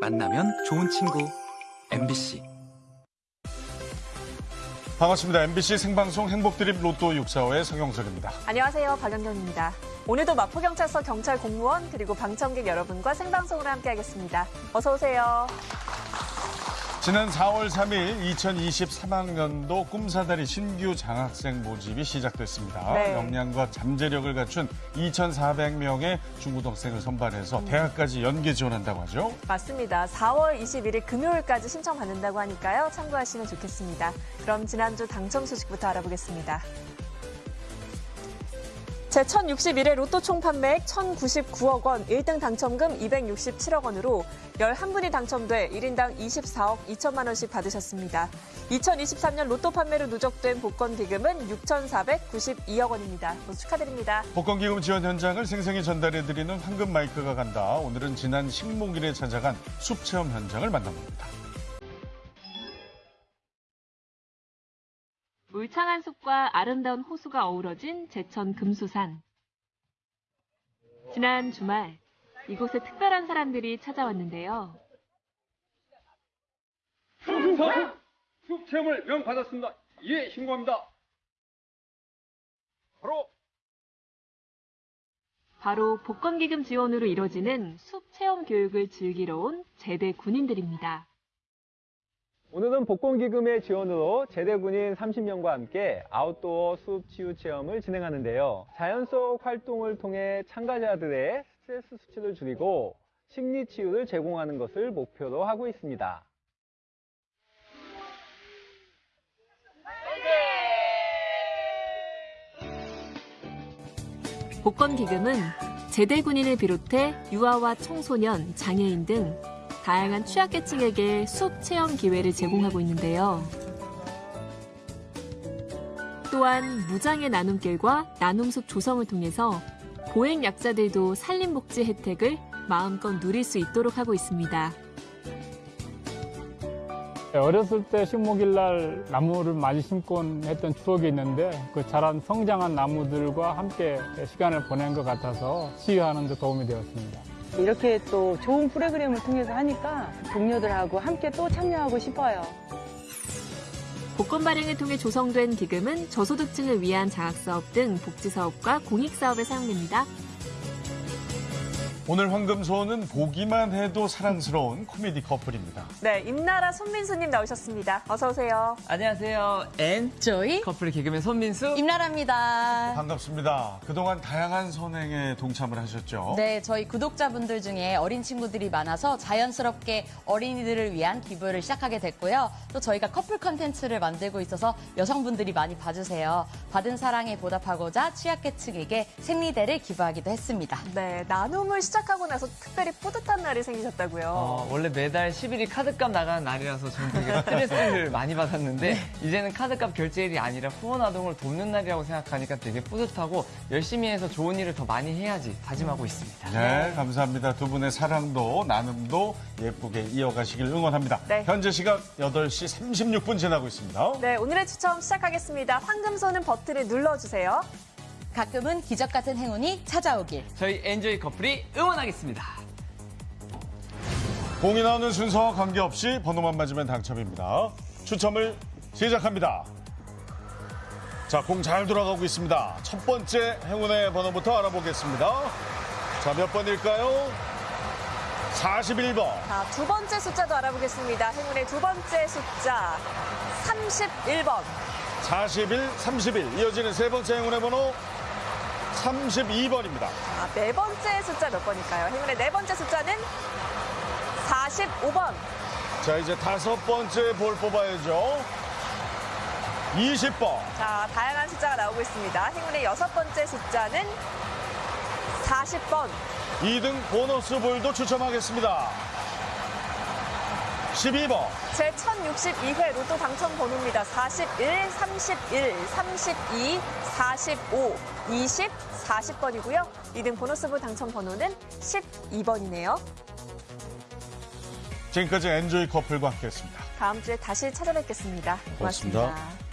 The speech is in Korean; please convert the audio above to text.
만나면 좋은 친구 MBC 반갑습니다. MBC 생방송 행복드립 로또 645의 성영석입니다. 안녕하세요. 박연경입니다. 오늘도 마포경찰서 경찰 공무원 그리고 방청객 여러분과 생방송으로 함께하겠습니다. 어서 오세요. 지난 4월 3일 2023학년도 꿈사다리 신규 장학생 모집이 시작됐습니다. 네. 역량과 잠재력을 갖춘 2,400명의 중고등학생을 선발해서 대학까지 연계 지원한다고 하죠. 맞습니다. 4월 21일 금요일까지 신청 받는다고 하니까요. 참고하시면 좋겠습니다. 그럼 지난주 당첨 소식부터 알아보겠습니다. 제1061회 로또 총 판매액 1,099억 원, 1등 당첨금 267억 원으로 11분이 당첨돼 1인당 24억 2천만 원씩 받으셨습니다. 2023년 로또 판매로 누적된 복권 기금은 6,492억 원입니다. 모두 축하드립니다. 복권 기금 지원 현장을 생생히 전달해드리는 황금 마이크가 간다. 오늘은 지난 식목일에 찾아간 숲 체험 현장을 만나봅니다. 울창한 숲과 아름다운 호수가 어우러진 제천 금수산. 지난 주말 이곳에 특별한 사람들이 찾아왔는데요. 숲 체험을 명받았습니다. 예, 신고합니다. 바로 바로 복권기금 지원으로 이뤄지는 숲 체험 교육을 즐기러 온 제대 군인들입니다. 오늘은 복권기금의 지원으로 제대군인 30명과 함께 아웃도어 숲 치유 체험을 진행하는데요. 자연 속 활동을 통해 참가자들의 스트레스 수치를 줄이고 심리 치유를 제공하는 것을 목표로 하고 있습니다. 복권기금은 제대 군인을 비롯해 유아와 청소년, 장애인 등 다양한 취약계층에게 숲 체험 기회를 제공하고 있는데요. 또한 무장의 나눔길과 나눔숲 조성을 통해서 보행 약자들도 산림복지 혜택을 마음껏 누릴 수 있도록 하고 있습니다. 어렸을 때 식목일 날 나무를 많이 심고 했던 추억이 있는데 그 자란 성장한 나무들과 함께 시간을 보낸 것 같아서 치유하는 데 도움이 되었습니다. 이렇게 또 좋은 프로그램을 통해서 하니까 동료들하고 함께 또 참여하고 싶어요. 복권 발행을 통해 조성된 기금은 저소득층을 위한 장학사업 등 복지사업과 공익사업에 사용됩니다. 오늘 황금소원은 보기만 해도 사랑스러운 코미디 커플입니다. 네, 임라라 손민수님 나오셨습니다. 어서 오세요. 안녕하세요. 네 저희 커플 개그맨 손민수. 임라라입니다. 반갑습니다. 그동안 다양한 선행에 동참을 하셨죠. 네, 저희 구독자분들 중에 어린 친구들이 많아서 자연스럽게 어린이들을 위한 기부를 시작하게 됐고요. 또 저희가 커플 컨텐츠를 만들고 있어서 여성분들이 많이 봐주세요. 받은 사랑에 보답하고자 취약계층에게 생리대를 기부하기도 했습니다. 네, 나눔을 시작 하고 나서 특별히 뿌듯한 날이 생기셨다고요. 어, 원래 매달 10일이 카드값 나가는 날이라서 저는 되게 스트레스를 많이 받았는데 이제는 카드값 결제일이 아니라 후원 아동을 돕는 날이라고 생각하니까 되게 뿌듯하고 열심히 해서 좋은 일을 더 많이 해야지 다짐하고 있습니다. 네, 감사합니다. 두 분의 사랑도 나눔도 예쁘게 이어가시길 응원합니다. 네. 현재 시각 8시 36분 지나고 있습니다. 네, 오늘의 추첨 시작하겠습니다. 황금손은 버튼을 눌러주세요. 가끔은 기적 같은 행운이 찾아오길. 저희 엔조이 커플이 응원하겠습니다. 공이 나오는 순서와 관계없이 번호만 맞으면 당첨입니다. 추첨을 시작합니다. 자, 공 잘 돌아가고 있습니다. 첫 번째 행운의 번호부터 알아보겠습니다. 자, 몇 번일까요? 41번. 자, 두 번째 숫자도 알아보겠습니다. 행운의 두 번째 숫자 31번. 41, 31. 이어지는 세 번째 행운의 번호 32번입니다. 자, 네 번째 숫자 몇 번일까요? 행운의 네 번째 숫자는 45번. 자, 이제 다섯 번째 볼 뽑아야죠. 20번. 자, 다양한 숫자가 나오고 있습니다. 행운의 여섯 번째 숫자는 40번. 2등 보너스 볼도 추첨하겠습니다. 12번. 제 1062회 로또 당첨 번호입니다. 41, 31, 32, 45, 20, 40번이고요. 2등 보너스부 당첨 번호는 12번이네요. 지금까지 엔조이 커플과 함께했습니다. 다음 주에 다시 찾아뵙겠습니다 고맙습니다. 고맙습니다.